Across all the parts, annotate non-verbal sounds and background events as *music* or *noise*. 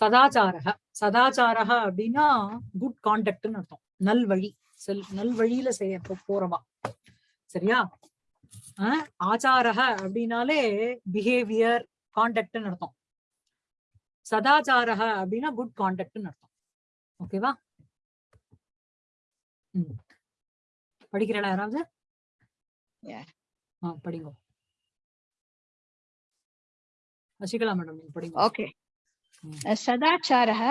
சதாச்சாரக. சதாச்சாரக அப்படின்னா குட் கான்டக்ட்னு அர்த்தம். நல்வழி. செல் நல்வழியில செய்ய போறவா. சரியா? ஆச்சாரக அப்படின்னாலே பிஹேவியர் கான்டக்ட்னு அர்த்தம். சதாச்சாரக அப்படின்னா குட் கான்டக்ட்னு அர்த்தம். ஓகேவா ம். படிக்கிறடா யாராவது. ஆ படிங்க. சசிகலா மேடம் நீங்க படிங்க. Okay Mm. सदाचारः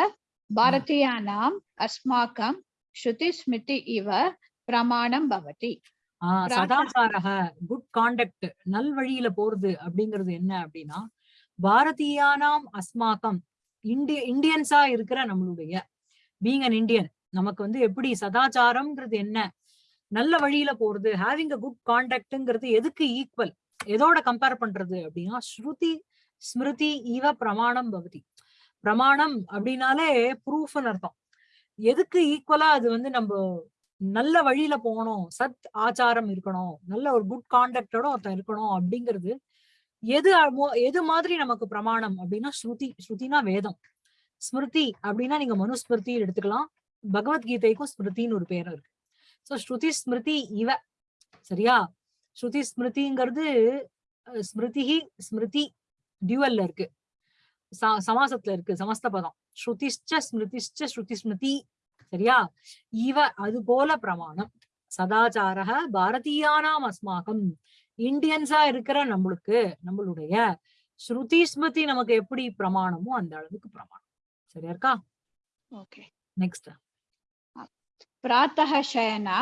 भारतीयानाम् अस्माकं श्रुतिस्मृति इव प्रमाणं भवति ஆஹ் பிரார்த்தனை. சதாச்சாரக குட் காண்டக்ட் நல்வழியில போறது அப்படிங்கிறது என்ன அப்படின்னா பாரதியானாம் அஸ்மாக்கம் இந்திய இந்தியன்ஸா இருக்கிற நம்மளுடைய பீங் அன் இந்தியன் நமக்கு வந்து எப்படி சதாச்சாரம்ங்கிறது என்ன நல்ல வழியில போறது ஹேவிங் அ குட் காண்டக்ட்ங்கிறது எதுக்கு ஈக்குவல் எதோட கம்பேர் பண்றது அப்படின்னா ஸ்ருதி ஸ்மிருதி இவ பிரமாணம் பவதி பிரமாணம் அப்படின்னாலே ப்ரூஃப்னு அர்த்தம். எதுக்கு ஈக்குவலா அது வந்து நம்ம நல்ல வழியில போகணும் சத் ஆச்சாரம் இருக்கணும் நல்ல ஒரு குட் கான்டக்டோட ஒருத்தன் இருக்கணும் அப்படிங்கிறது எது அமோ- எது மாதிரி நமக்கு பிரமாணம் அப்படின்னா ஸ்ருதி ஸ்ருதினா வேதம். ஸ்மிருதி அப்படின்னா நீங்க மனுஸ்மிருதி எடுத்துக்கலாம். பகவத்கீதைக்கும் ஸ்மிருதின்னு ஒரு பேரும் இருக்கு. சோ ஸ்ருதி ஸ்மிருதி இவ. சரியா? ஸ்ருதி ஸ்மிருதிங்கிறது ஸ்மிருதி ஸ்மிருதி டியூவல்ல இருக்கு. சமாசத்துல இருக்கு சமஸ்த பதம் ஸ்ருதிஷ்ச ஸ்மிருதிஷ்ச ஸ்ருதி ஸ்மிருதி சரியா இவ அது போல பிரமாணம் சதாச்சாரக பாரதியானாம் அஸ்மாகம் இந்தியன்ஸா இருக்கிற நம்மளுக்கு நம்மளுடைய ஸ்ருதி ஸ்மிருதி நமக்கு எப்படி பிரமாணமோ அந்த அளவுக்கு பிரமாணம் சரியா இருக்கா ओके நெக்ஸ்ட் प्रातः शयना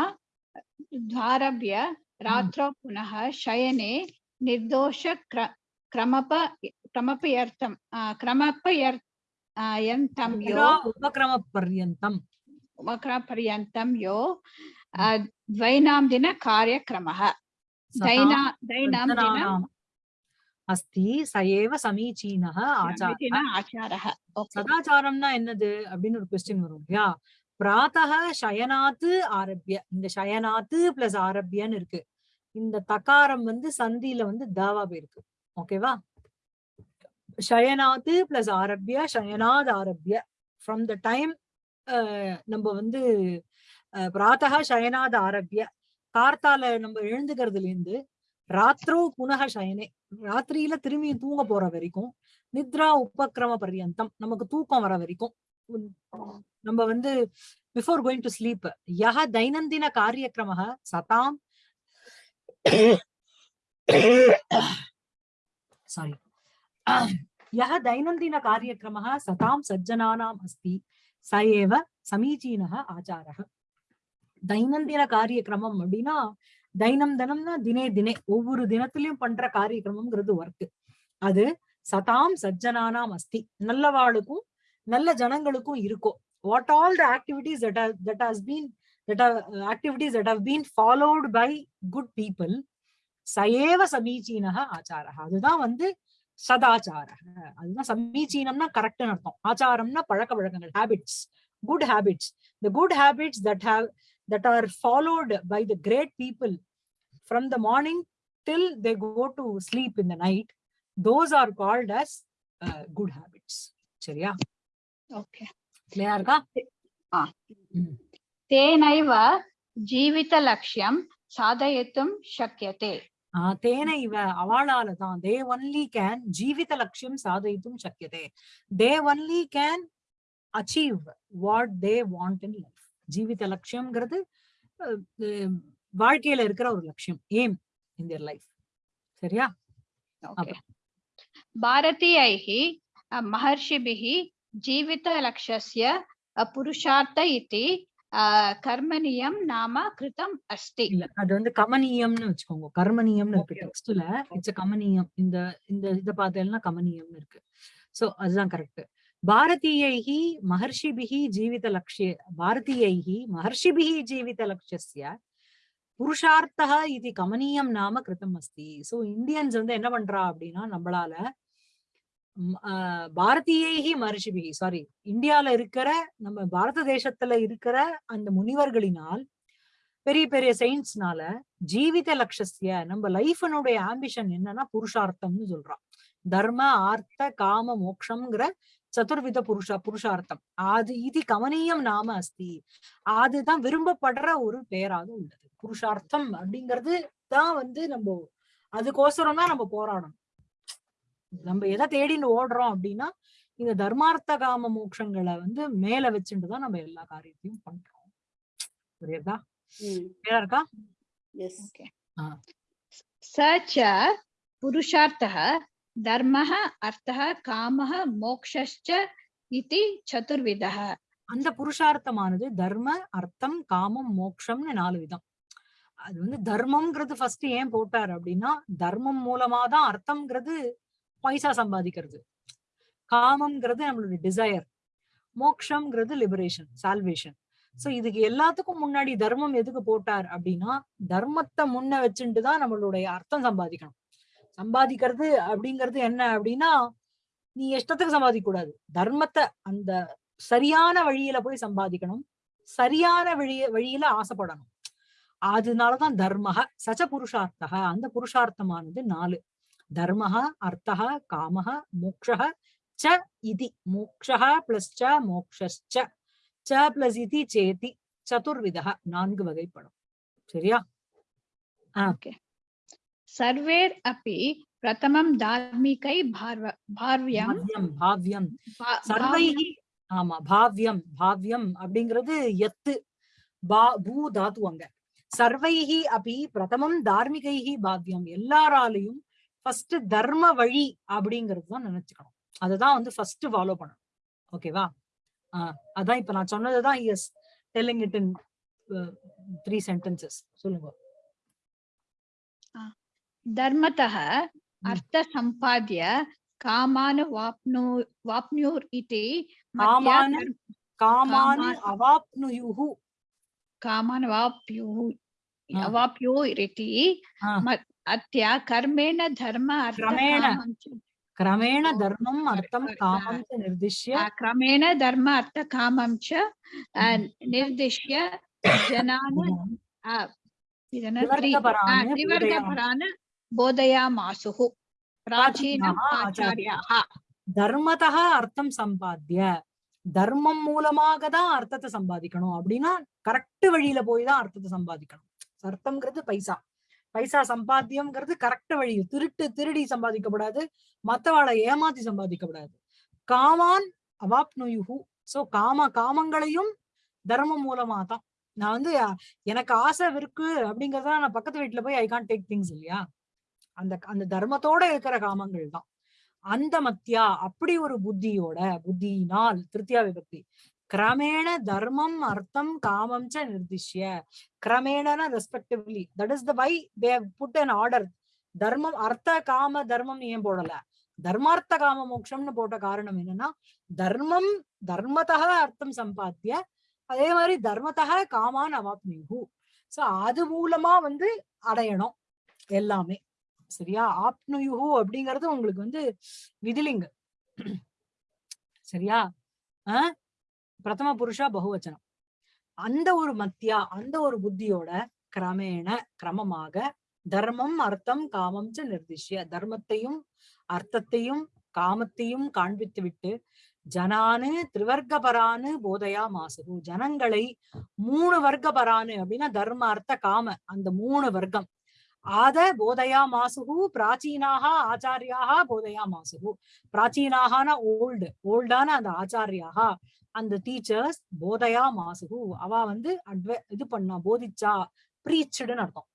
द्वारभ्य रात्रौ पुनः शयने निर्दोष क्र- क्रमप क्रमपयर्थं आ, क्रमपयर् आ, यन्तं यो உபக்கிரம பர்யந்தம் पर्यन्तं यो आ, द्वैनाम्दिन कार्यक्रमः दैना दैनाम्दिन சதானாம் அஸ்தி சயேவ சமீச்சீனக ஆச்சார समीचीन आचारः ओके சதாச்சாரம்னா என்னது அப்படின்னு ஒரு கொஸ்டின் வரும் இல்லையா பிராத்தக சயனாத்து ஆரம்பிய இந்த சயனாத்து பிளஸ் ஆரம்பியன்னு இருக்கு இந்த தகாரம் வந்து சந்தியில வந்து தாவா போயிருக்கு ஓகேவா சயனாத்து பிளஸ் ஆரம்பிய சயனாத் ஆரம்பிய ஃப்ரம் த டைம் நம்ம வந்து பிராத்தக சயனாத் ஆரம்பிய கார்த்தால நம்ம எழுந்துக்கிறதுல இருந்து ராத்திரோ புனக சயனே ராத்திரியில திரும்பி தூங்க போற வரைக்கும் நித்ரா உபக்கிரம பர்யந்தம் நமக்கு தூக்கம் வர வரைக்கும். நம்ம வந்து பிஃபோர் கோயிங் டு ஸ்லீப் யஹ தைனந்தின காரியக்கிரம சதாம். *coughs* சாரி यः दैनन्दिनकार्यक्रमः सतां சதாம் अस्ति स एव समीचीनः आचारः। ஆச்சாரः தைனந்தின காரியக்கிரமம் அப்படின்னா தைனம் தினம்னா தினே தினே ஒவ்வொரு தினத்திலயும் பண்ற காரியக்கிரமம்ங்கிறது ஒர்க் அது சதாம் சஜ்ஜனானாம் அஸ்தி நல்லவாளுக்கும் நல்ல ஜனங்களுக்கும் இருக்கும் what all the activities that that has been that activities that have been followed by good people சயேவ சமீச்சீனக ஆச்சாரா அதுதான் வந்து சதாச்சார. அதுதான் சமீச்சீனம்னா கரெக்ட்னு அர்த்தம். ஆச்சாரம்னா பழக்க வழக்கங்கள் habits good habits the good habits that have that are followed by the great people from the morning till they go to sleep in the night those are called as good habits சரியா? Okay கிளியரா இருக்கா? தேனைவ ஜீவித லட்சியம் சாதயித்தும் சக்கியதே தேனைவ அவளால தான் தே only can ஜீவித லட்சியம் சாதித்தும் சக்கியதே. They only can achieve what they want in life. ஜீவித லட்சியம்ங்கிறது வாழ்க்கையில இருக்கிற ஒரு லட்சியம். Aim in their life. சரியா? பாரதியைஹி மகர்ஷிபிஹி ஜீவித லட்சஸ்ய புருஷார்த்த இதி கர்மணியம் நாம கிருதம் அஸ்தி. அது வந்து கமனியம்னு வச்சுக்கோங்க. கர்மனியம்னு இருக்கு. டெக்ஸ்ட்ல இட்ஸ் கமனியம். இந்த இந்த இத பார்த்தேன்னா கமனியம்னு இருக்கு. சோ அதுதான் கரெக்ட். பாரதீயைஹி மகர்ஷிபிஹி ஜீவித லட்சிய பாரதீயைஹி மகர்ஷிபிஹி ஜீவித லட்சியஸ்ய புருஷார்த்தா இது கமனியம் நாம கிருதம் அஸ்தி. சோ இந்தியன்ஸ் வந்து என்ன பண்றா அப்படின்னா நம்மளால பாரதியேகி ஆஹ், சாரி இந்தியால இருக்கிற நம்ம பாரத தேசத்துல இருக்கிற அந்த முனிவர்களினால் பெரிய பெரிய சயின்ஸ்னால ஜீவித லட்சசிய நம்ம லைஃபனுடைய ஆம்பிஷன் என்னன்னா புருஷார்த்தம்னு சொல்றான். தர்ம ஆர்த்த காம மோக்ஷங்கிற சதுர்வித புருஷ புருஷார்த்தம். அது இது கவனியம் நாம அஸ்தி. அதுதான் விரும்பப்படுற ஒரு பெயராக உள்ளது. புருஷார்த்தம் அப்படிங்கிறது தான் வந்து நம்ம அதுக்கோசரம் தான் நம்ம போராடணும். நம்ம எதை தேடின்னு ஓடுறோம் அப்படின்னா இந்த தர்மார்த்த காம மோட்சங்களை வந்து மேல வச்சுட்டு நம்ம எல்லா காரியத்தையும் பண்றோம். புரியுதா? கிளியரா இருக்கா? அந்த புருஷார்த்தமானது தர்ம அர்த்தம் காமம் மோக்ஷம்னு நாலு விதம். அது வந்து தர்மம்ங்கிறது ஃபர்ஸ்ட் ஏன் போட்டார் அப்படின்னா தர்மம் மூலமாதான் அர்த்தம்ங்கிறது பைசா சம்பாதிக்கிறது. காமம்ங்கிறது நம்மளுடைய டிசையர் மோக்ஷம்ங்கிறது லிபரேஷன் சால்வேஷன் சோ இதுக்கு எல்லாத்துக்கும் முன்னாடி தர்மம் எதுக்கு போட்டார் அப்படின்னா தர்மத்தை முன்ன வச்சுட்டு தான் நம்மளுடைய அர்த்தம் சம்பாதிக்கணும். சம்பாதிக்கிறது அப்படிங்கிறது என்ன அப்படின்னா நீ இஷ்டத்துக்கு சம்பாதிக்க கூடாது. தர்மத்தை அந்த சரியான வழியில போய் சம்பாதிக்கணும். சரியான வழிய வழியில ஆசைப்படணும். அதனாலதான் தர்மக சச்ச புருஷார்த்தக அந்த புருஷார்த்தமானது நாலு. தர்மஹா அர்த்தஹா காமஹா மோக்ஷஹா ச இதி. மோக்ஷஹா பிளஸ் ச மோக்ஷ ச பிளஸ் இதி சேதி. சதுர்விதா நான்கு வகைப்படும். சரியா? ஓகே. சர்வேர் அப்பி பிரதமம் தார்மிகை பார்வியம். பாவ்யம். சர்வைஹி ஆமா பாவ்யம் பாவ்யம் அப்படிங்கிறது எத்து பா பூ தாத்துவங்க சர்வைஹி அபி பிரதமம் தார்மிகைஹி பாவ்யம். எல்லாராலையும் ஃபர்ஸ்ட் தர்ம வழி அப்படிங்கிறது தான் நினைச்சுக்கணும் அதுதான் வந்து ஃபர்ஸ்ட் ஃபாலோ பண்ணணும் ஓகேவா ஆஹ் அதான் இப்ப நான் சொன்னதுதான் yes telling it in three sentences சொல்லுங்க धर्मतः अर्थसम्पाद्य कामान् वाप्नु वाप्नुर् इति मत्या காமான் धर्म- காமான் காமான். அவாப்னுயுஹு कामान् वाप्युः हा. अवाप्योरिति கர்மேண தர்ம கிரமேண தர்மம் அர்த்தம் காமம் நிர்திஷ்ய கிரமேண தர்ம அர்த்த காமம் ச நிர்திஷ்ய ஜனான திவர்கபரான போதயாமாசுஹு அர்த்தம் சம்பாத்திய தர்மம் மூலமாக தான் அர்த்தத்தை சம்பாதிக்கணும் அப்படின்னா கரெக்ட் வழியில போய் தான் அர்த்தத்தை சம்பாதிக்கணும் அர்த்தம்ங்கிறது பைசா பைசா சம்பாத்தியம்ங்கிறது கரெக்ட் வழி திருட்டு திருடி சம்பாதிக்கப்படாது. மத்தவாளை ஏமாத்தி சம்பாதிக்கப்படாது. காமான் அவாப்னுயுஹு. சோ காம காமங்களையும் தர்மம் மூலமா தான். நான் வந்து எனக்கு ஆசை இருக்கு அப்படிங்கறத நான் பக்கத்து வீட்டுல போய் ஐ கான் டேக் திங்ஸ் இல்லையா? அந்த அந்த தர்மத்தோட இருக்கிற காமங்கள் தான். அந்த மத்தியா அப்படி ஒரு புத்தியோட புத்தியினால் திருத்தியா விபக்தி. கிரமேண தர்மம் அர்த்தம் காமம் ச நிர்திஷ்ய கிரமேணனா respectively that is the way they put an order தர்மம் அர்த்த காம தர்மம் ஏன் போடல தர்மார்த்த காம மோட்சம்னு போட்ட காரணம் என்னன்னா தர்மம் தர்மத்தக அர்த்தம் சம்பாத்திய அதே மாதிரி தர்மத்தக காமான் அவாப்னியு சோ அது மூலமா வந்து அடையணும் எல்லாமே. சரியா? ஆப்னுயுகு அப்படிங்கறது உங்களுக்கு வந்து விதிலிங்க. சரியா? ஆஹ் பிரதம புருஷா பகுவச்சனம். அந்த ஒரு மத்தியா அந்த ஒரு புத்தியோட கிரமேண கிரமமாக தர்மம் அர்த்தம் காமம் ச நிர்திஷ்ய. தர்மத்தையும் அர்த்தத்தையும் காமத்தையும் காண்பித்து விட்டு ஜனானு திரிவர்க்கபரானு போதையா மாசுகு. ஜனங்களை மூணு வர்க்கபரானு அப்படின்னா தர்ம அர்த்த காம. அந்த மூணு வர்க்கம். ஆத போதையா மாசுகு பிராச்சீனாக ஆச்சாரியாக போதையா மாசுகு பிராச்சீனாகனா ஓல்டு ஓல்டான அந்த ஆச்சாரியாக. அந்த டீச்சர்ஸ் போதையா மாசுகு அவ வந்து அட்வ இது பண்ணா போதிச்சா ப்ரீச்சுடுன்னு அர்த்தம்.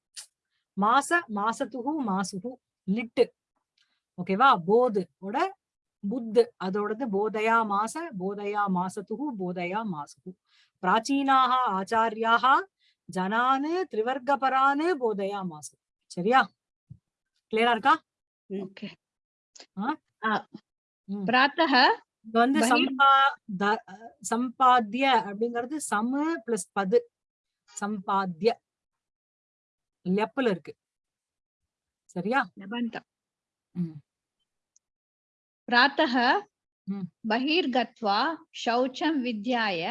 மாச மாசத்துகு மாசுகு லிட்டு ஓகேவா போது ஓட புத்து. அதோடது போதையா மாச போதையா மாசத்துகு போதையா மாசுகு பிராச்சீனாக ஆச்சாரியாக ஜனானு திரிவர்க்கபரானு போதையா மாசு சரியா? கிளியரா இருக்கா? ஓகே. பிராத்தக இங்க வந்து சம்பாத்திய அப்படிங்கிறது சமு பிளஸ் பது. சம்பாத்திய லெப்பல இருக்கு. சரியா? பிராத்தக பகிர்கத்வா சௌச்சம் வித்யாய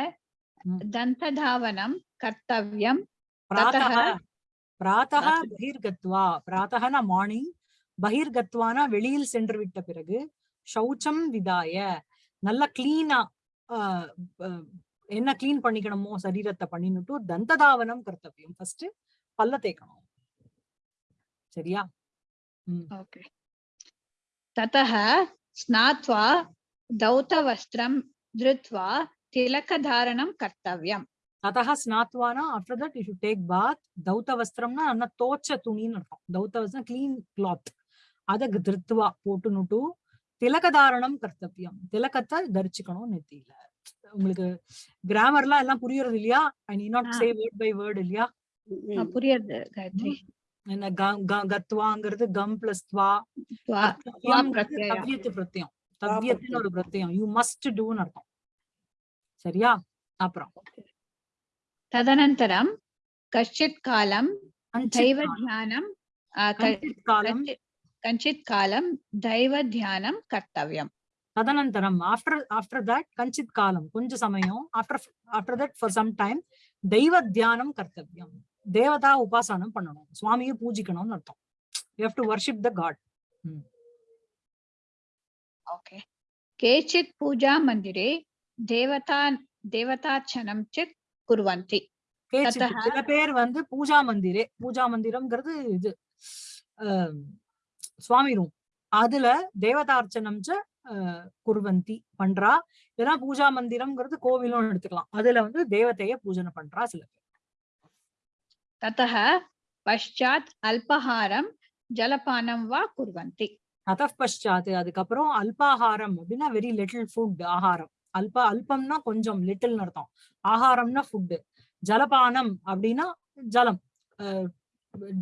தந்ததாவனம் கர்த்தவியம் பிராத்தக பிராத்தக பகிர்கத்வா. பிராத்தகனா மார்னிங் பகிர்கத்வானா வெளியில் சென்று விட்ட பிறகு சௌச்சம் விதாய. நல்லா கிளீனா என்ன கிளீன் பண்ணிக்கணுமோ சரீரத்தை பண்ணினுட்டு தந்ததாவனம் கர்த்தவியம். ஃபர்ஸ்ட் பல்ல தேய்க்கணும். சரியா? ததஹ ஸ்நாத்வா தௌத வஸ்திரம் திருத்வா திலக தாரணம் கர்த்தவியம். ததா ஸ்நாத்வானா after that you take bath தௌத்த வஸ்திரம்னா நல்லா தோச்ச துணின்னு இருக்கும் தௌத்த வஸ்திரம் கிளீன் கிளாத் அதை திருத்துவா போட்டுனுட்டு திலகதாரணம் கர்த்தவியம் திலகத்தை தரிச்சுக்கணும் நெத்தியில உங்களுக்கு கிராமர்லாம் எல்லாம் புரியறது இல்லையா I need not say word by word இல்லையா புரியறது காயத்ரி என்ன கத்வாங்கிறது கம் பிளஸ் துவா தவ்யத்து பிரத்தியம் தவ்யத்துன்னு ஒரு பிரத்தியம் யூ மஸ்ட் டூன்னு அர்த்தம் சரியா அப்புறம் तदनन्तरं कश्चित् कालं கஞ்சித் दैवध्यानं आ, क- கஞ்சித் காலம் कञ्चित् कञ्चित् कालं दैवध्यानं कर्तव्यम् ததனந்தரம் ஆஃப்டர் ஆஃப்டர் தட் கஞ்சித் காலம் கொஞ்ச சமயம் after after that for some time தெய்வ தியானம் கர்த்தவியம் தேவதா உபாசனம் பண்ணணும் சுவாமியை பூஜிக்கணும்னு அர்த்தம் you have to worship the god okay केचित् पूजामन्दिरे देवता देवतार्चनं च कुर्वन्ति குர்வந்தி சில பேர் வந்து பூஜா மந்திரே பூஜா மந்திரம்ங்கிறது இது சுவாமி ரூம். அதுல தேவதார்ச்சனம் குர்வந்தி பண்றா. இல்லைன்னா பூஜா மந்திரம்ங்கிறது கோவிலும் எடுத்துக்கலாம். அதுல வந்து தேவதைய பூஜனை பண்றா சில பேர். தத்தக பஷாத் அல்பஹாரம் ஜலபானம் வா குர்வந்தி. தத அதுக்கப்புறம் அல்பாஹாரம் அப்படின்னா வெரி லிட்டில் ஃபுட் ஆகாரம் அல்ப அல்பம்னா கொஞ்சம் லிட்டில் அர்த்தம். ஆகாரம்னா ஃபுட்டு ஜலபானம் அப்படின்னா ஜலம்.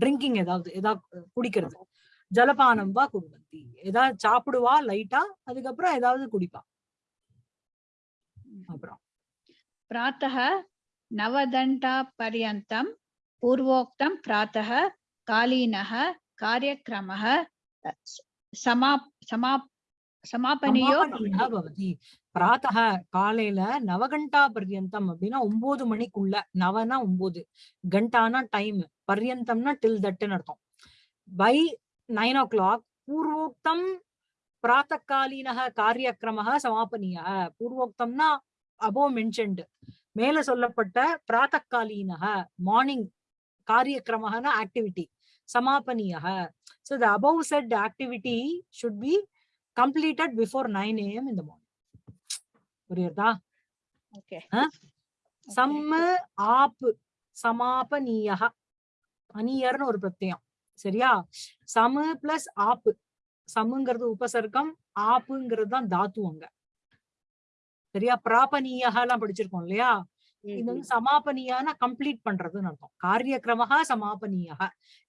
ட்ரிங்கிங் ஏதாவது ஏதாவது குடிக்கிறது. ஜலபானம் வா குடும்பத்தி. ஏதாவது சாப்பிடுவா லைட்டா அதுக்கப்புறம் ஏதாவது குடிப்பா. அப்புறம். பிராத்தக நவதண்டா பரியந்தம் பூர்வோக்தம் பிராத்தக காலீனக காரியக்கிரம சமா சமாப் சமாபனியா? பவதி பிராத்தக காலையில நவகண்டா பர்யந்தம் அப்படின்னா ஒன்பது மணிக்குள்ள. நவனா ஒன்பது கண்டானா டைம் பர்யந்தம்னா டில் தட்டுன்னு அர்த்தம். பை நைன் ஓ கிளாக் பூர்வோக்தம் பிராத்தகாலீனக காரியக்கிரம சமாபனிய பூர்வோக்தம்னா அபோ மென்ஷன்டு மேல சொல்லப்பட்ட பிராத்தகாலீனக மார்னிங் காரியக்கிரமனா ஆக்டிவிட்டி சமாபனிய so the above said activity should be completed before 9 a.m. in the morning. புரியுறதா? ओके சம்ம ஆப்பு சமாபனீயக அனியர்னு ஒரு பிரத்யம். சரியா? சமு பிளஸ் ஆப்பு. சமுங்கிறது உபசர்க்கம் ஆப்புங்கிறது தான் தாத்து அங்க. சரியா? பிராபனீயக எல்லாம் படிச்சிருக்கோம் இல்லையா? இது வந்து சமாபனியான கம்ப்ளீட் பண்றதுன்னு அர்த்தம். காரியக்கிரமஹ சமாபனியக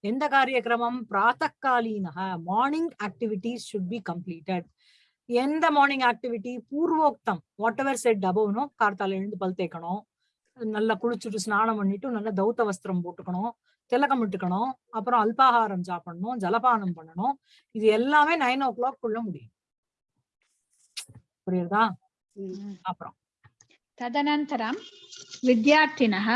எந்த காரியக்கிரமம்? பிராத்தகாலீனக morning activities should be completed. எந்த மார்னிங் ஆக்டிவிட்டி? பூர்வோக்தம். வாட் எவர் செட் அபவ்னோ கார்த்தால எழுந்து பல் தேய்க்கணும். நல்லா குளிச்சுட்டு ஸ்நானம் பண்ணிட்டு நல்லா தௌத்த வஸ்திரம் போட்டுக்கணும். திலகம் இட்டுக்கணும். அப்புறம் அல்பாகாரம் சாப்பிடணும். ஜலபானம் பண்ணணும். இது எல்லாமே நைன் ஓ கிளாக் குள்ள முடியும். புரியுதா? அப்புறம். तदनन्तरं विद्यार्थिनः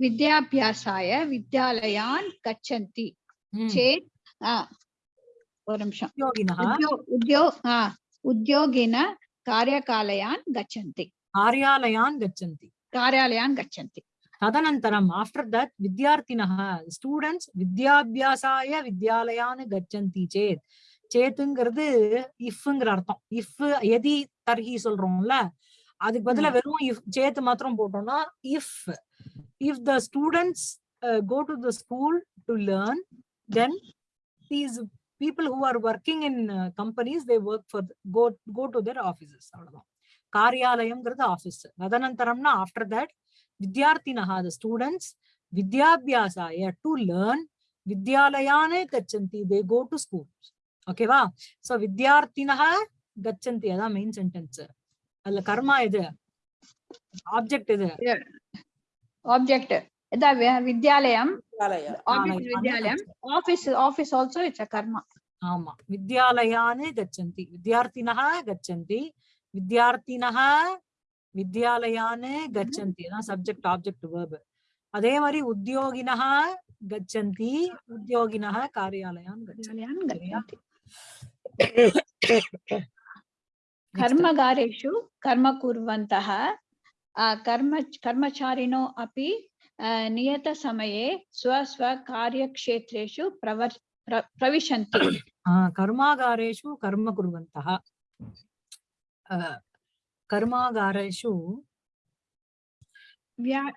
विद्याभ्यासाय विद्यालयान् गच्छन्ति ம். चेत् आ, ஒரு நிமிஷம் உத்தியோகினः उद्यो उद्यो आ, उद्योगिन कार्यकालयान् गच्छन्ति कार्यालयान् गच्छन्ति कार्यालयान् गच्छन्ति तदनन्तरम् आफ्टर् दट् विद्यार्थिनः स्टूडेण्ट्स् विद्याभ्यासाय विद्यालयान् गच्छन्ति चेत् சேத்துங்கிறது இஃப்ங்கிற அர்த்தம் இஃப் எதி தர்ஹி சொல்றோம்ல அதுக்கு பதிலா வெறும் இஃப் சேத்து மாத்திரம் போட்டோம்னா if if the students go to the school to learn then these people who are working in companies they work for go go to their offices அவ்வளவுதான். காரியாலயம்ங்கிறது ஆஃபீஸ் ததனந்தரம்னா ஆஃப்டர் தட் வித்யார்த்தினஹ த ஸ்டூடெண்ட்ஸ் வித்யாபியாசாய to learn வித்யாலயானே கச்சந்தி they go to school ஓகேவா so வித்யார்த்தினஹ கச்சந்தி அதான் மெயின் சென்டென்ஸ் அதுல கர்மா எது? ஆப்ஜெக்ட் இது ஆப்ஜெக்ட் இத வித்யாலயம். Vidyalayam office office also it's a karma ஆமா. வித்யாலயானே கச்சந்தி. வித்யார்த்தினः கச்சந்தி. வித்யார்த்தினः வித்யாலயானே கச்சந்தி. அதான் சப்ஜெக்ட் ஆப்ஜெக்ட் வேர்பு அதே மாதிரி உத்தியோகினா கச்சந்தி. உத்தியோகினா *coughs* कर्मगारेषु कर्म कुर्वन्तः अ, कर्म कर्मचारिणो अपि अ, नियतसमये स्वस्वकार्यक्षेत्रेषु प्रवर् प्र- प्रविशन्ति ஆ, கர்மாகாரேஷு கர்ம குர்வந்தः ஆ, கர்மாகாரேஷு व्या-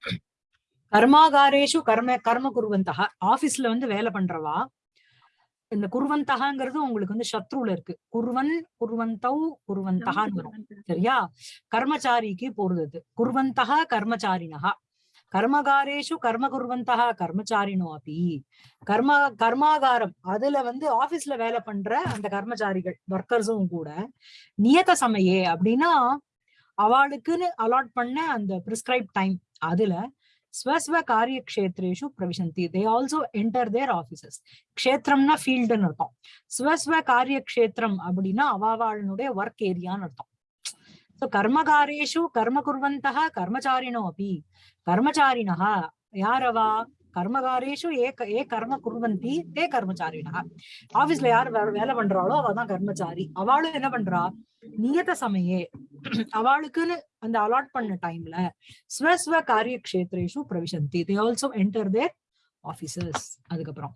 கர்மாகாரேஷு கர்ம கர்ம குருவந்தக ஆபீஸ்ல வந்து வேலை பண்றவா இந்த குருவந்தகாங்கிறது உங்களுக்கு வந்து சத்ருல இருக்கு. குருவன் குருவந்தௌ குருவந்தகான்னு வரும். சரியா? கர்மச்சாரிக்கு போறது அது. குர்வந்தः கர்மச்சாரிணः கர்மகாரேஷு கர்ம குர்வந்தः கர்மச்சாரிணோ அப்பி கர்ம கர்மாகாரம். அதுல வந்து ஆபீஸ்ல வேலை பண்ற அந்த கர்மச்சாரிகள் ஒர்க்கர்ஸும் கூட நியத சமயே அப்படின்னா அவளுக்குன்னு அலாட் பண்ண அந்த பிரிஸ்கிரைப் டைம் அதுல ஸ்வஸ்வ காரிய கஷேத்ரேஷு பிரவிசந்தி. They also enter their offices க்ஷேத்திரம்னா ஃபீல்டுன்னு அர்த்தம். ஸ்வஸ்வ காரிய க்ஷேத்திரம் அப்படின்னா அவாவாளனுடைய ஒர்க் ஏரியான்னு அர்த்தம். ஸோ கர்மகாரேஷு கர்ம குர்வந்தா கர்மச்சாரினோ அப்படி கர்மச்சாரினா யாரவா கர்மகாரேஷு ஏ ஏ கர்ம குர்வந்தி தே கர்மச்சாரிடா ஆபீஸ்ல யார் வேலை பண்றாளோ அவ கர்மச்சாரி. அவளும் என்ன பண்றா? நியத சமயே. அவளுக்குன்னு அந்த அலாட் பண்ண டைம்ல ஸ்வஸ்வ காரிய கஷேத்ரேஷு பிரவிசந்தி. They also enter their officers அதுக்கப்புறம்.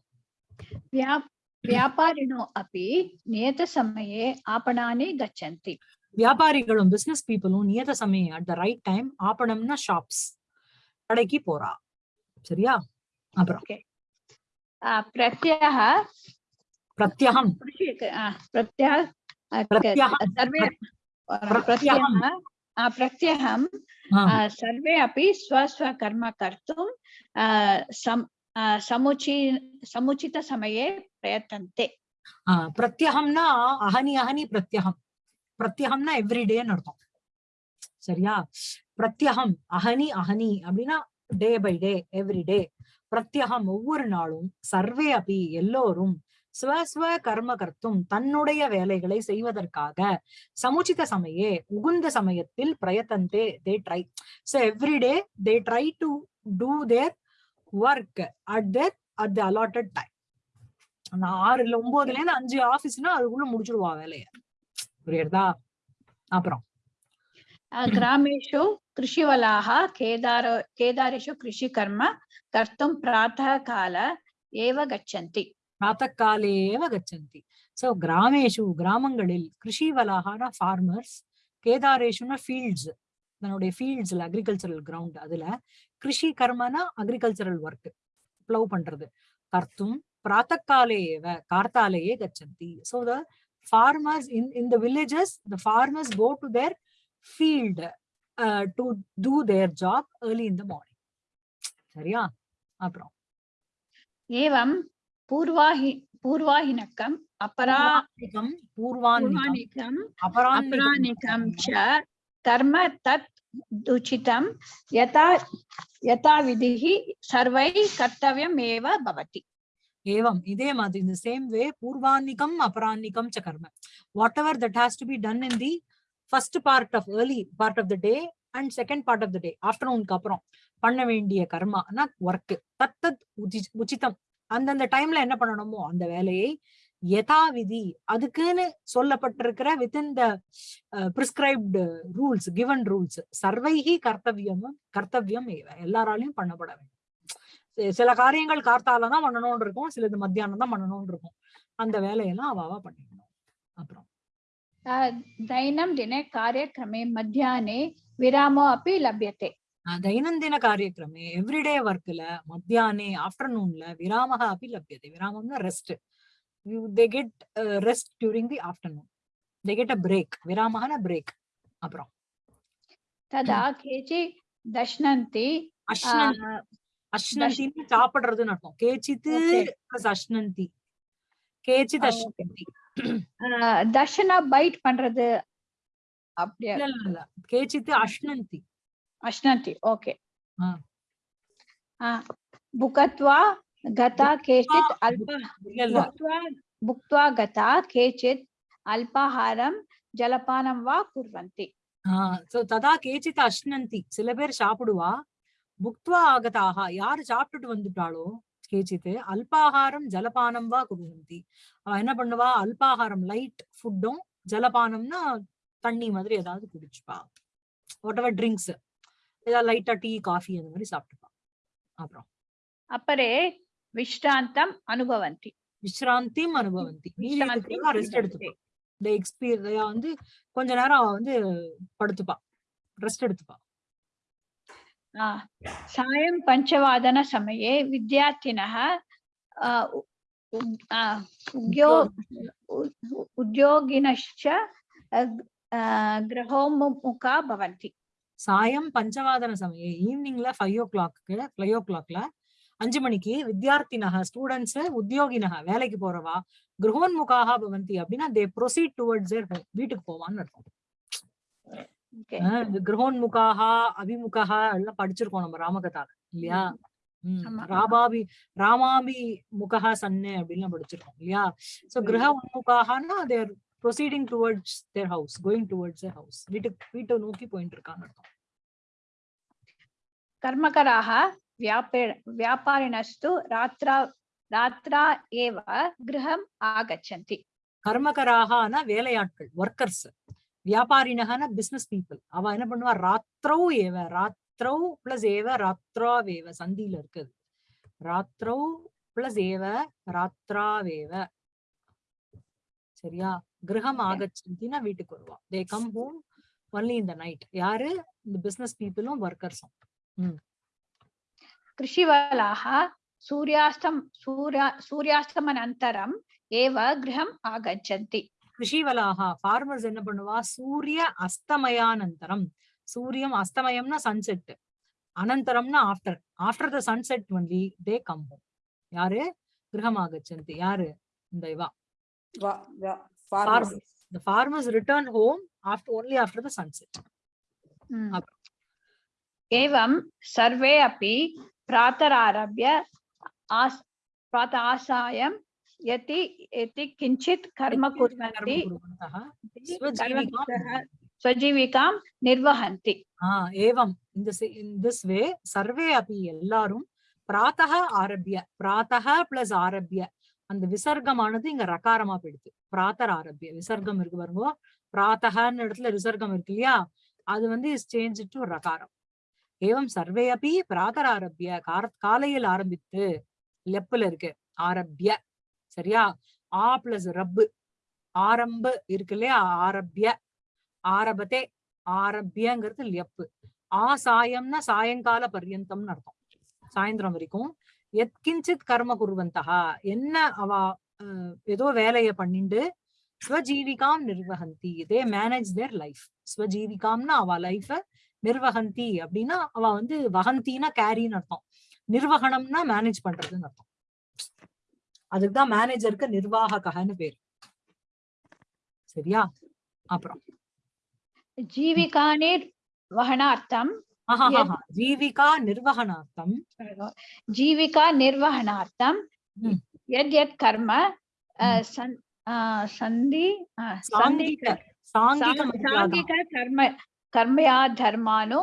வியாபாரினோ அப்படி நியத சமயே ஆபணானே கச்சந்தி. வியாபாரிகளும் பிசினஸ் பீப்புளும் நியத சமயம் அட் த ரைட் டைம் ஆபணம்னா ஷாப்ஸ் கடைக்கு போறா. சரியா? प्रत्ययः பிரத்யகம் कृषि अ, प्रत्ययः अ, क- प्रत्ययः सर्वे प्रत्ययः। प्रत्ययः अ, प्रत्ययः ஆ, अ, सर्वे अपि स्वस्वकर्म कर्तुं अ, सम् अ, समुचि समुचितसमये प्रयतन्ते ஆ, பிரத்யகம்னா அஹனி அஹனி பிரத்யகம் பிரத்யகம்னா எவ்ரிடேன்னு அர்த்தம் சரியா பிரத்யகம் அஹனி அஹனி அப்படின்னா day by day every day பிரத்யகம் ஒவ்வொரு நாளும் சர்வே அபி எல்லோரும் ஸ்வஸ்வ கர்ம கர்த்தும் தன்னுடைய வேலைகளை செய்வதற்காக சமுச்சித சமயே உகுந்த சமயத்தில் பிரயத்தந்தே they try so every day they try to do their work at their at the allotted time அந்த ஆறு இல்ல ஒன்பதுல இருந்து அஞ்சு ஆபீஸ்னா அதுக்குள்ள முடிச்சிடுவா வேலைய. புரியுறதா? அப்புறம். ग्रामेषु कृषिवलाः केदार केदारेषु कृषिकर्म कर्तुं प्रातःकाल एव गच्छन्ति பிராத்தக்காலேவ கச்சந்தி சோ கிராமேஷு கிராமங்களில் கிருஷிவலாகான ஃபார்மர்ஸ் கேதாரேஷுனா ஃபீல்ட்ஸ் தன்னுடைய ஃபீல்ட்ஸ்ல அக்ரிகல்ச்சரல் கிரவுண்ட் அதுல கிருஷி கர்மனா அக்ரிகல்ச்சரல் ஒர்க் ப்ளவ் பண்றது கர்த்தும் பிராத்தக்காலேவ கார்த்தாலேயே கச்சந்தி so the farmers in in the villages the farmers go to their field uh, to do their job early in the morning. Sariya, apro. Evam, purva Aparanikam, Purvanikam, Aparanikam, Cha, Karma Tat Duchitam, Yata, Yata Vidhi, Sarvai, Kartavyam, Eva, Bhavati. Evam, Idemad, in the same way, purva nikam Purvanikam, Aparanikam, Chakarma. Whatever that has to be done in the first part of early part of the day and second part of the day ஆஃப்டர்நூனுக்கு அப்புறம் பண்ண வேண்டிய கர்மானா work தத்தத் உச்சி- உச்சிதம். அந்தந்த டைம்ல என்ன பண்ணணுமோ அந்த வேலையை யதா விதி அதுக்குன்னு சொல்லப்பட்டிருக்கிற within the prescribed rules given rules சர்வைகி கர்த்தவியம் கர்த்தவியம் எல்லாராலையும் பண்ணப்பட வேண்டும். சில காரியங்கள் கார்த்தால தான் பண்ணணும்னு இருக்கும் சிலது மத்தியானம் தான் பண்ணணும்னு இருக்கும். அந்த வேலையெல்லாம் அவாவா பண்ணிக்கணும். அப்புறம் अ, दैनन्दिने कार्यक्रमे मध्याह्ने विरामो अपि लभ्यते அஹ் தைனந்தின காரியக்கிரமே எவ்ரிடே ஒர்க்ல மத்தியானே ஆஃப்டர்நூன்ல விராமக அப்படி லப்யதே விராமம்னா rest they get rest during the afternoon they get a break விராமகன break அப்புறம் तदा केचि दश्नन्ति अ, அஷ்னந்தி அஷ்னந்தின்னு சாப்பிடுறதுன்னு அர்த்தம் கேச்சித்து Okay. Plus அஷ்னந்தி கேச்சித் Ah, okay. அஷ்னந்தி அ, தர்ஷனா பைட் பண்றது அப்படியா? இல்ல இல்ல இல்ல. கேச்சித்து அஷ்னந்தி அஷ்னந்தி ஓகே. ஆ. புகத்வா கதா கேச்சித் அல்ப இல்ல இல்ல. புக்த்வா புக்த்வா கதா கேச்சித் அல்பாஹாரம் ஜலபானம் வா குர்வந்தி. ஆஹ் சோ ததா கேச்சித் அஷ்னந்தி சில பேர் சாப்பிடுவா. புக்த்வா ஆகதாக யாரு சாப்பிட்டுட்டு வந்துட்டாளோ? கேச்சித் அல்பாகாரம் ஜலபானம் வா குபவந்தி அவ என்ன பண்ணுவா? அல்பாகாரம் லைட் ஃபுட்டும் ஜலபானம்னா தண்ணி மாதிரி ஏதாவது குடிச்சுப்பா. வாட் எவர் ட்ரிங்க்ஸ் ஏதாவது லைட்டா டீ காஃபி அந்த மாதிரி சாப்பிட்டுப்பா. அப்புறம். அப்பரே விஷ்ராந்தம் அனுபவந்தி. விஷ்ராந்தியும் அனுபவந்தி. ரெஸ்ட் எடுத்துப்பா இந்த வந்து கொஞ்ச நேரம் அவ வந்து படுத்துப்பா. ரெஸ்ட் எடுத்துப்பா. सायं पञ्चवादनसमये विद्यार्थिनः आ, उ- उद्- आ, उद्यो उ- उ- उद्योगिनश्च अ, ग- आ, गृहोन्मुखा भवन्ति சாயம் பஞ்சவாதன சமயம் ஈவினிங்ல ஃபைவ் ஓ கிளாக்கு ஃபைவ் ஓ கிளாக்ல அஞ்சு மணிக்கு வித்யார்த்தினக ஸ்டூடெண்ட்ஸ் உத்தியோகினக வேலைக்கு போறவா கிரகோன்முகாக பவந்தி அப்படின்னா தே ப்ரொசீட் டுவர்ட்ஸ் வீட்டுக்கு போவான்னு அர்த்தம் Okay. ஆஹ் இந்த கிரகோன்முகாகா எல்லாம் படிச்சிருக்கோம் நம்ம ராமகதால இல்லையா? ராபாபி ராமாபி முகஹா சன்னு அப்படின்னு படிச்சிருக்கோம் இல்லையா? சோ கிரக உன்முகாகனா their proceeding towards their house going towards their house வீட்டுக்கு வீட்டை நோக்கி போயிட்டு இருக்காங்க அர்த்தம். கர்மகராக வியாபே வியாபாரிணஸ்து ராத்ரா ராத்ரா ஏவ கிரகம் ஆகச்சந்தி. கர்மகராகனா வேலையாட்கள் ஒர்க்கர்ஸ் வியாபாரினகன பிசினஸ் பீப்புள் அவ என்ன பண்ணுவா ராத்திரௌ ஏவ ராத்திரௌ பிளஸ் ஏவ ராத்ராவேவ சந்தியில இருக்குது ராத்திரௌ பிளஸ் ஏவ ராத்ராவேவ சரியா கிரகம் Okay. ஆகச்சந்தினா வீட்டுக்கு வருவா தே கம் ஹோம் ஒன்லி இந்த நைட் யாரு இந்த பிசினஸ் பீப்புளும் ஒர்க்கர்ஸும் कृषिवलाः सूर्यास्तं सूर्या सूर्यास्तमनन्तरम् एव गृहम् आगच्छन्ति கிருஷிவலாகா ஃபார்மர்ஸ் என்ன பண்ணுவா சூரிய அஸ்தமயானந்தரம் சூரியம் அஸ்தமயம்னா sunset அனந்தரம்னா after after the sunset only they come home யாரு கிரகமாகச்சந்தி யாரு இந்த இவா Va- va- farmers farmers. the farmers return home after only after the sunset Mm. Up- एवं सर्वे अपि प्रातरारभ्य आस् प्रातः आसायं यति यति किञ्चित् कर्म कर्म कुर्वन्ति कुर्वन्तः कर्म- स्वजीविकां स्वजीविकां निर्वहन्ति ஆஹ் ஏவம் இந்த இன் திஸ் வே சர்வே அப்படி எல்லாரும் பிராத்தக ஆரம்பிய பிராத்தக பிளஸ் ஆரம்பிய அந்த விசர்க்கமானது இங்க ரகாரமா போயிடுது பிராத்தர் ஆரம்பிய விசர்க்கம் இருக்கு பாருங்க பிராத்தகன்னு இடத்துல விசர்க்கம் இருக்கு இல்லையா அது வந்து இஸ் சேஞ்ச் டு ரகாரம் ஏவம் சர்வே அப்படி பிராத்தர் ஆரம்பிய கார காலையில் ஆரம்பித்து லெப்புல இருக்கு ஆரம்பிய சரியா? ஆ பிளஸ் ரப்பு ஆரம்பு இருக்கு இல்லையா? ஆரப்பிய ஆரபத்தே ஆரப்பியங்கிறது லெப்பு ஆ சாயம்னா சாயங்கால பர்யந்தம்னு அர்த்தம். சாயந்தரம் வரைக்கும். எத்கிஞ்சித் கர்ம குருவந்தகா என்ன அவ ஏதோ வேலையை பண்ணிண்டு ஸ்வஜீவிகாம் நிர்வகந்தி தே மேனேஜ் தேர் லைஃப் ஸ்வஜீவிகாம்னா அவ லைஃப நிர்வகந்தி அப்படின்னா அவ வந்து வகந்தினா கேரின்னு அர்த்தம். நிர்வகணம்னா மேனேஜ் பண்றதுன்னு அர்த்தம். அதுக்குதான் மேனேஜருக்கு நிர்வாககன்னு பேரு. சரியா? அப்புறம். ஜீவிகானே வகனார்த்தம். ஜீவிகா நிர்வகணார்த்தம் ஜீவிகா நிர்வகணார்த்தம் எத் எத் கர்ம சந்தி சாங்கிக கர்ம கர்மயா தர்மானு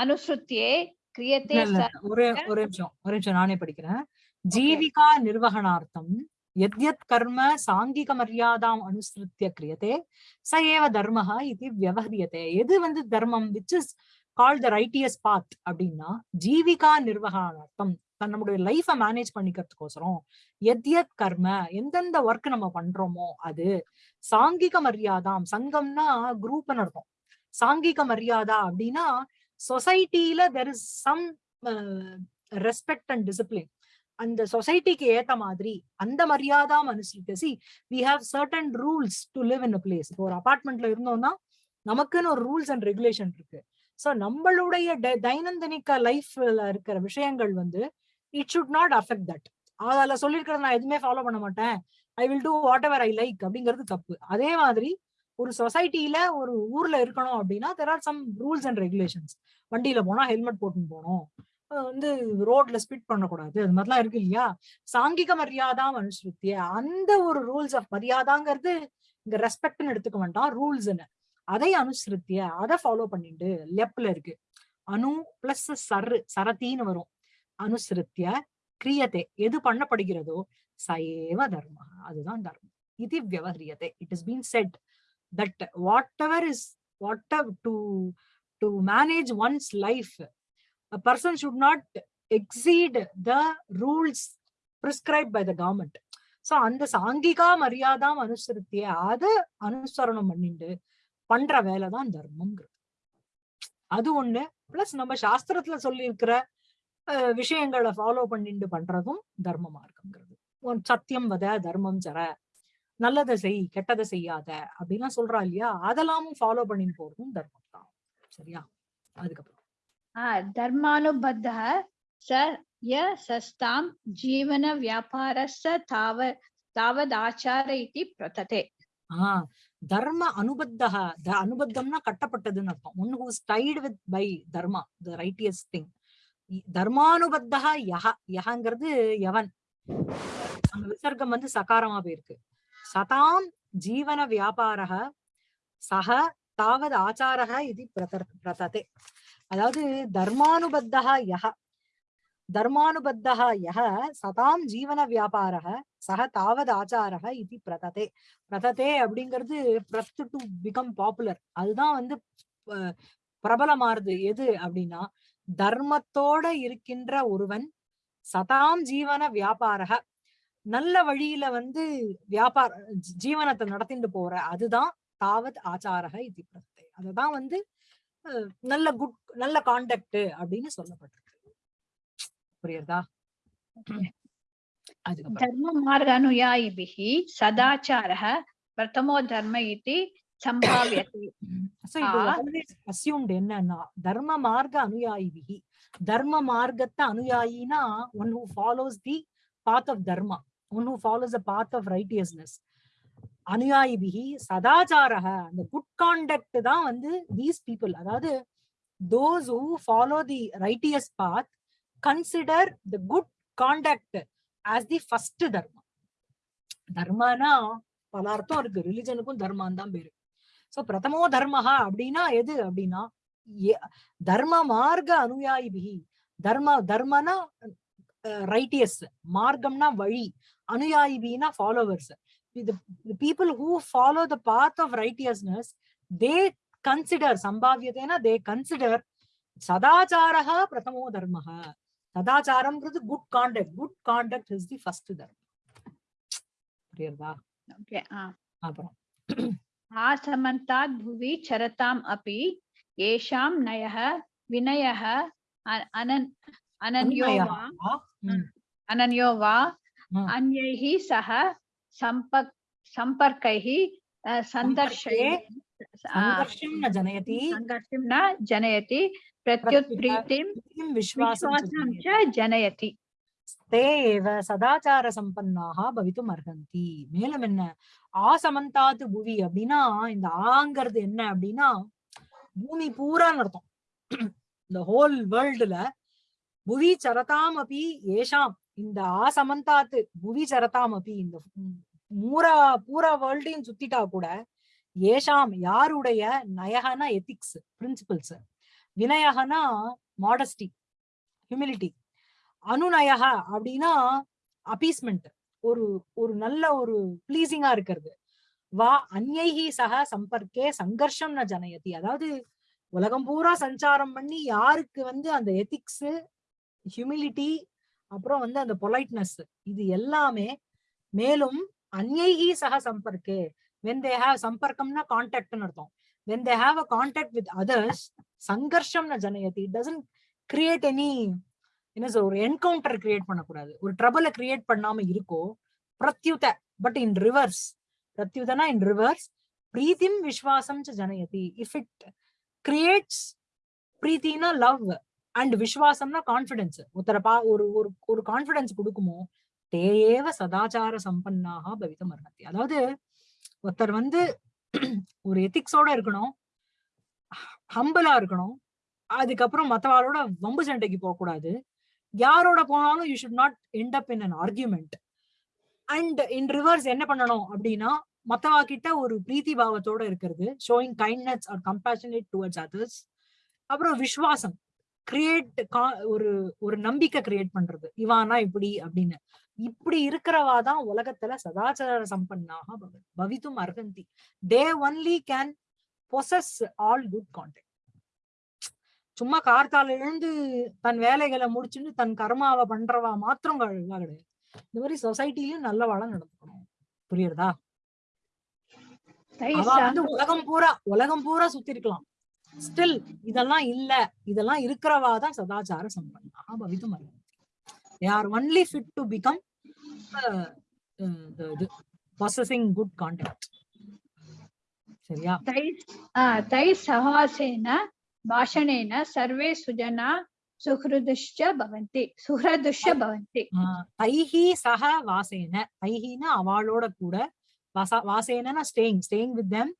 அனுசృత్యే கிரியத்தே ஒரு ஒரு நிமிஷம். ஒரு நிமிஷம். நானே படிக்கிறேன். ஜீவிகா நிர்வகணார்த்தம். எத்யத் கர்ம சாங்கிக மரியாதாம் அனுசிருத்திய கிரியதே. ச ஏவ தர்மஹ இது எது வந்து தர்மம்? Which is call the righteous path அப்படின்னா ஜீவிகா நிர்வகணார்த்தம். நம்மளுடைய நம்முடைய லைஃப மேனேஜ் பண்ணிக்கிறதுக்கோசரம் எத்யத் கர்ம எந்தெந்த ஒர்க் நம்ம பண்றோமோ அது சாங்கிக மரியாதாம் சங்கம்னா குரூப்னு அர்த்தம். சாங்கிக மரியாதா அப்படின்னா சொசைட்டில there is some respect and discipline அந்த சொசைட்டிக்கு ஏத்த மாதிரி அந்த மரியாதா மனுஷனுக்கு see we have certain rules to live in a place இப்போ ஒரு அபார்ட்மெண்ட்ல இருந்தோம்னா நமக்குன்னு ஒரு ரூல்ஸ் அண்ட் ரெகுலேஷன் இருக்கு. சோ நம்மளுடைய ட- தைனந்தனிக்க லைஃப்ல இருக்கிற விஷயங்கள் வந்து it should not affect that அதில் சொல்லியிருக்கிறத நான் எதுவுமே ஃபாலோ பண்ண மாட்டேன். I will do whatever I like அப்படிங்கிறது தப்பு. அதே மாதிரி ஒரு சொசைட்டில ஒரு ஊர்ல இருக்கணும் அப்படின்னா there are some rules and regulations வண்டியில போனா ஹெல்மெட் போட்டுன்னு போகணும். வந்து ரோட்ல ஸ்பிட் பண்ணக்கூடாது. அது மாதிரிலாம் இருக்கு இல்லையா? சாங்கிக மரியாதா அனுசரித்திய அந்த ஒரு ரூல்ஸ் ஆஃப் மரியாதாங்கிறது இங்க ரெஸ்பெக்ட்னு எடுத்துக்க வேண்டாம். ரூல்ஸ்னு அதை அனுசரித்திய அதை ஃபாலோ பண்ணிட்டு லெப்ல இருக்கு. அணு பிளஸ் சரு சரத்தின்னு வரும். அனுசிருத்திய கிரியத்தை எது பண்ணப்படுகிறதோ சயேவ தர்ம. அதுதான் தர்மம். இது வியவஹரியத்தை it is been said that whatever is what to do manage one's life a person should not exceed the rules prescribed by the government. So அந்த சாங்கிகா மரியாதாம் அனுசரித்திய அத அனுசரணம் பண்ணிட்டு பண்ற வேலைதான் தர்மம்ங்கிறது. அது ஒண்ணு. பிளஸ் நம்ம சாஸ்திரத்துல சொல்லி இருக்கிற விஷயங்களை ஃபாலோ பண்ணிட்டு பண்றதும் தர்ம மார்க்கம்ங்கிறது உன் சத்தியம் வத தர்மம் சர. நல்லதை செய் கெட்டதை செய்யாத. அப்படின்லாம் சொல்றா இல்லையா? அதெல்லாமும் ஃபாலோ பண்ணிட்டு போறதும் தர்மம் தான் சரியா? அதுக்கப்புறம். ಧರ್ಮಾನುಬದ್ಧ ய ಯ ஜீவன ಜೀವನ ವ್ಯಾಪಾರಸ್ಸ ತಾವ ತಾವದಾಚಾರ ಇತಿ ಪ್ರತತೆ ಹಾ தர்ம அனுபத்தக அனுபத்தம்னா கட்டப்பட்டதுன்னு அர்த்தம். One who's tied with by dharma the righteous thing தர்மானுபத்தகா யஹ யஹங்கிறது யவன். அந்த விசர்க்கம் வந்து சகாரமா போயிருக்கு. சதாம் ஜீவன வியாபாரக சக தாவது ஆச்சாரக இது பிரதர் பிரததே. அதாவது தர்மானுபத்தா யஹ. தர்மானுபத்தக யஹ சதாம் ஜீவன வியாபாரக சக தாவது ஆச்சாரக இது பிரததே. பிரததே அப்படிங்கிறது பிரத்து டு பிகம் பாப்புலர். அதுதான் வந்து பிரபலமாறுது எது அப்படின்னா தர்மத்தோட இருக்கின்ற ஒருவன் சதாம் ஜீவன வியாபாரக நல்ல வழியில வந்து வியாபார ஜீவனத்தை நடத்திட்டு போற அதுதான் தாவத் ஆச்சாரக இது பிரதத்தை அதுதான் வந்து நல்ல குட் நல்ல கான்டாக்ட் அப்படின்னு சொல்லப்பட்டிருக்கு. புரியுறதா? தர்ம மார்கானுயாயிபிஹ சதாச்சாரः பிரதமோ தர்ம இதி சம்பாவியத்தை அசியூம்டு என்னன்னா தர்ம மார்க அனுயாயிபிஹி. தர்ம மார்க்கத்தை அனுயாயினா one who follows the path of dharma. One who follows the path of righteousness அனுயாயிபிகி சதாச்சாரக அந்த குட் கான்டக்ட் தான் வந்து தீஸ் பீப்புள் அதாவது those who follow the righteous path consider the good conduct as the first தர்மம் தர்மனா பல அர்த்தம் இருக்கு. ரிலிஜனுக்கும் தர்மான் தான் பேரு. சோ பிரதமோ தர்மஹா அப்படின்னா எது அப்படின்னா தர்ம மார்க்க அனுயாயிபிகி. தர்ம தர்மனா ரைட்டியஸ் மார்க்கம்னா வழி. அனுயாயிபின்னா followers the, the people who follow the path of righteousness, they consider, sambhavyatena, they consider sadacharaha pratamo dharmaha. Sadacharam is the good conduct. Good conduct is the first dharma. புரியுறதா okay அப்புறம் ஆசமந்தாத் புவி சரதாம் அப்பி ஏஷாம் நயஹ வினயஹ அனன் அனன்யோவா அனன்யோவா ம். अनन्यो वा ம். अन्यैः सह सम्पर्क सम्पर्कैः अ, सन्दर्शय आ, சங்கர்ஷம் ந ஜனயதி सङ्घर्षं न जनयति प्रत्युत्प्रीतिं किं विश्वासं च विश्वासं जनयति. च जनयति ते एव சதாச்சார சம்பன்னாக பவித்தும் அர்ஹந்தி மேலும் என்ன ஆசமந்தாத்து புவி அப்படின்னா இந்த ஆங்கிறது என்ன அப்படின்னா பூமி பூரான்னு அர்த்தம் இந்த ஹோல் வேர்ல்டுல புவி சரதாம் அப்பி ஏஷாம் இந்த ஆசமந்தாத்து புவி சரதாம் அப்பி இந்த ம், மூரா பூரா வேர்ல்டையும் சுத்திட்டா கூட ஏஷாம் யாருடைய நயகனா எத்திக்ஸ் பிரின்சிபல்ஸ் வினயகனா மாடஸ்டி ஹியூமிலிட்டி அனுநயக அப்படின்னா அப்பீஸ்மெண்ட் ஒரு ஒரு நல்ல ஒரு ப்ளீசிங்கா இருக்கிறது. வா அந்யைஹி சக சம்பர்க்கே சங்கர்ஷம் ந ஜனயதி. அதாவது உலகம் பூரா சஞ்சாரம் பண்ணி யாருக்கு வந்து அந்த எத்திக்ஸ் ஹியூமிலிட்டி அப்புறம் வந்து அந்த பொலைட்னஸ் இது எல்லாமே மேலும் அந்யைஹி சக சம்பர்க்கே. வென் தே ஹாவ் சம்பர்க்கம்னா கான்டாக்ட்னு அர்த்தம். When they have a contact with others சங்கர்ஷம் ந ஜனயதி டசன்ட் கிரியேட் எனி என்ன சொல்ற ஒரு என்கவுண்டர் கிரியேட் பண்ணக்கூடாது. ஒரு ட்ரபிளை கிரியேட் பண்ணாம இருக்கோ பிரத்யுத பட் இன் ரிவர்ஸ் பிரத்யுதனா இன் ரிவர்ஸ் பிரீத்திம் விஸ்வாசம் ஜனயதி இஃப் இட் கிரியேட்ஸ் பிரீத்தினா லவ் அண்ட் விஸ்வாசம்னா கான்பிடன்ஸ் ஒருத்தர பா ஒரு ஒரு ஒரு கான்பிடன்ஸ் கொடுக்குமோ தேயேவ சதாச்சார சம்பன்னாக பவிதம் அர்ஹத்தி அதாவது ஒருத்தர் வந்து ஒரு எத்திக்ஸோட இருக்கணும் ஹம்பலா இருக்கணும் அதுக்கப்புறம் மத்தவாளோட வம்பு சண்டைக்கு போக கூடாது யாரோட போனாலும் you should not end up in an argument and in reverse என்ன பண்ணணும் அப்படின்னா மத்தவா கிட்ட ஒரு பிரீத்தி பாவத்தோட இருக்கிறது showing kindness or compassionate towards others அப்புறம் விஸ்வாசம் கிரியேட் ஒரு ஒரு நம்பிக்கை கிரியேட் பண்றது. இவானா இப்படி அப்படின்னு. இப்படி இருக்கிறவா தான் உலகத்துல சதாச்சார சம்பன்னாக பவ- பவித்தும் அர்ஹந்தி. They only can possess all good conduct சும்மா கார்த்தால எழுந்து தன் வேலைகளை முடிச்சுட்டு தன் கர்மாவை பண்றவா மாத்திரம் கிடையாது. இந்த மாதிரி சொசைட்டிலயும் நல்ல வளம் நடந்துக்கணும். புரியுறதா? வந்து உலகம் பூரா உலகம் பூரா சுத்தி இருக்கலாம். ஸ்டில் இதெல்லாம் இல்ல. இதெல்லாம் இருக்கிறவா தான் சதாச்சார சம்பன்னா they are only fit to become ரொம்ப இது ப்ராசஸிங் குட் கான்டாக்ட் சரியா? தை தை சஹாசேன பாஷணேன சர்வே சுஜனா சுஹ்ருதுஷ்ச பவந்தி சுஹ்ரதுஷ்ச பவந்தி. தைஹி சஹ வாசேன. தைஹினா அவளோட கூட. வாசேனா staying staying with them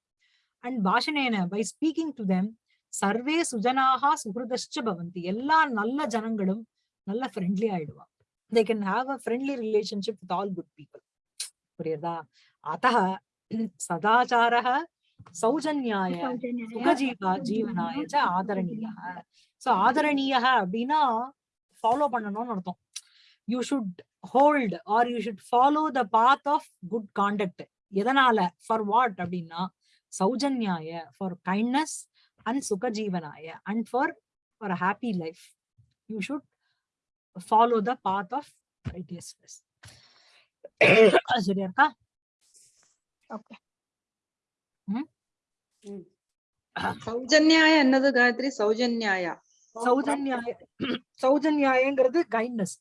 and பாஷணேன by speaking to them சர்வே சுஜனாக சுஹ்ருதஷ்ச பவந்தி. எல்லா நல்ல ஜனங்களும் நல்ல ஃப்ரெண்ட்லி ஆயிடுவா they can have a friendly relationship with all good people. புரியுதா? அத்தः சதாச்சாரः சௌஜன்யாய சுகஜீவா ஜீவனாய ச ஆதரணீய சோ ஆதரணீய அப்படின்னா ஃபாலோ பண்ணணும்னு அர்த்தம். You should hold or you should follow the path of good conduct எதனால? ஃபார் வாட் அப்படின்னா சௌஜன்யாய for kindness and சுகஜீவனாய and for for happy life you should Follow the path of righteousness *coughs* சரியா இருக்கா Okay. சௌஜன்யாய என்னது Gayatri சௌஜன்யாய சௌஜன்யாய *coughs* சௌஜன்யாயங்கிறது kindness